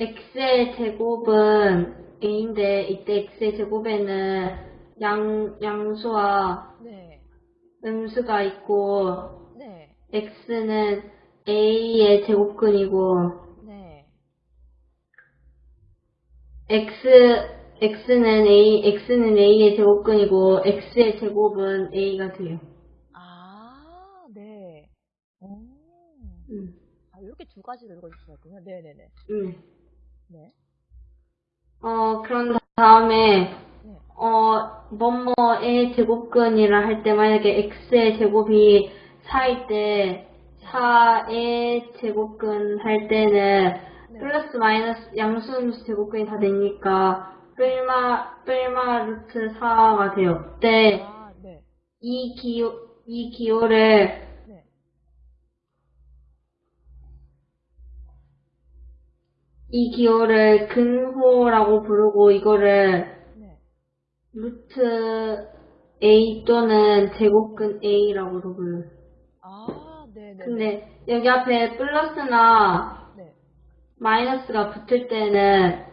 x의 제곱은 a인데 이때 x의 제곱에는 양, 양수와 네. 음수가 있고 네. x는 a의 제곱근이고 네. x x는 a x는 a의 제곱근이고 x의 제곱은 a가 돼요. 아, 네. 음. 음, 아, 이렇게 두 가지로 읽어주셨군요. 네네네. 음. 네. 어 그런 다음에 네. 어 뭐뭐의 제곱근이라 할 때 만약에 x의 제곱이 4일 때 4의 제곱근 할 때는 네. 플러스 마이너스 양수음수 제곱근이 다 되니까 뿔마 뿔마 루트 4가 돼요. 그때 아, 네. 이 기호 이 기호를 네. 이 기호를 근호라고 부르고 이거를 네. 루트 A 또는 제곱근 A라고도 불러요. 아, 네네네. 근데 여기 앞에 플러스나 네. 마이너스가 붙을 때는